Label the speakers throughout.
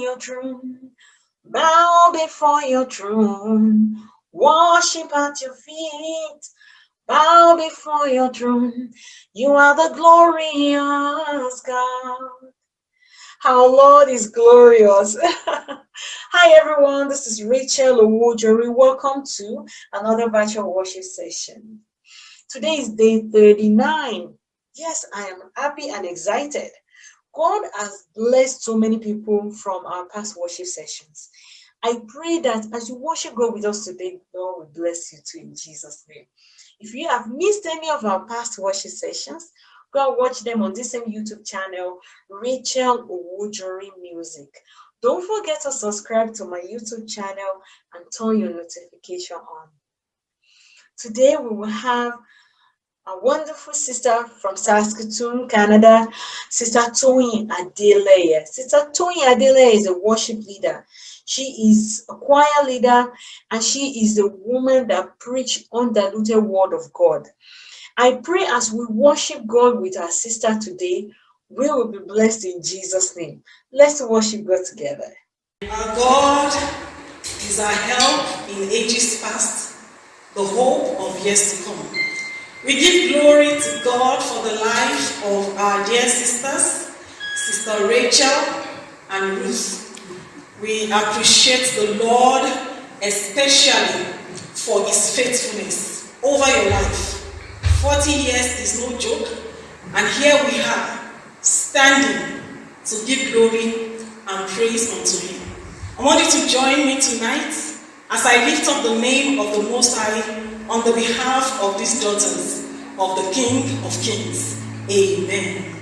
Speaker 1: your throne, bow before your throne, worship at your feet, bow before your throne. You are the glorious God. Our Lord is glorious. Hi everyone, this is Rachel Owojori. Welcome to another virtual worship session. Today is day 39. Yes, I am happy and excited. God has blessed so many people from our past worship sessions. I pray that as you worship God with us today, God will bless you too in Jesus' name. If you have missed any of our past worship sessions, go watch them on this same YouTube channel, Rachel Owojori Music. Don't forget to subscribe to my YouTube channel and turn your notification on. Today we will have a wonderful sister from Saskatoon, Canada, Sister Toyin Adeleye. Sister Toyin Adeleye is a worship leader. She is a choir leader and she is a woman that preach undiluted word of God. I pray as we worship God with our sister today, we will be blessed in Jesus' name. Let's worship God together.
Speaker 2: Our God is our help in ages past, the hope of years to come. We give glory to God for the life of our dear sisters, Sister Rachel and Ruth. We appreciate the Lord especially for his faithfulness over your life. 40 years is no joke, and here we are standing to give glory and praise unto him. I want you to join me tonight as I lift up the name of the Most High on the behalf of these daughters of the King of Kings. Amen.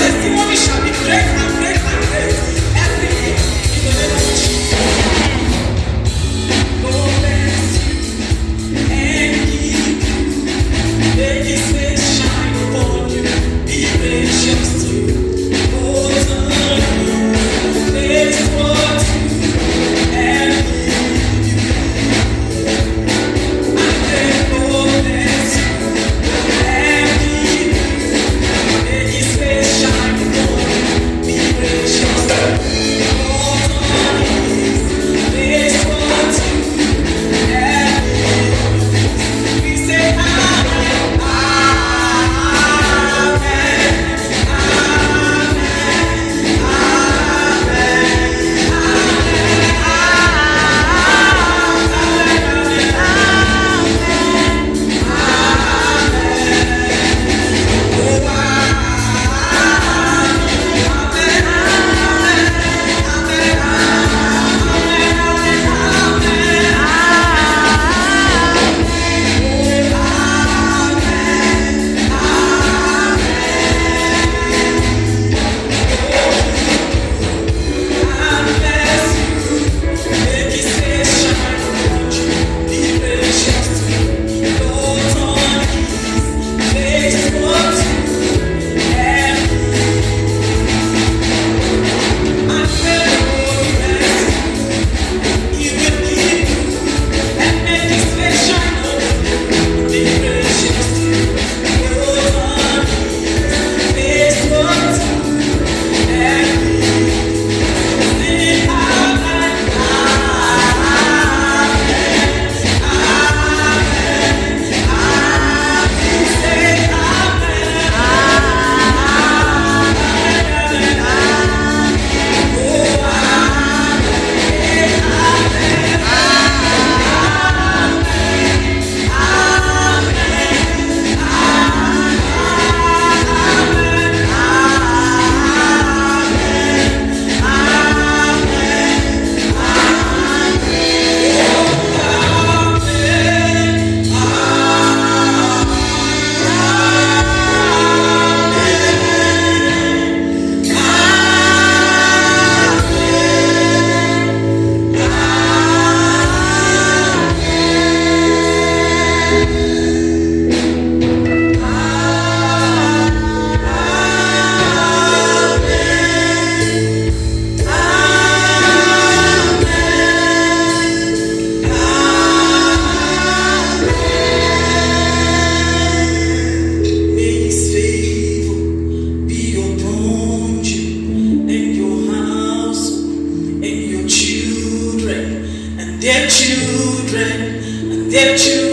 Speaker 2: Just Did you?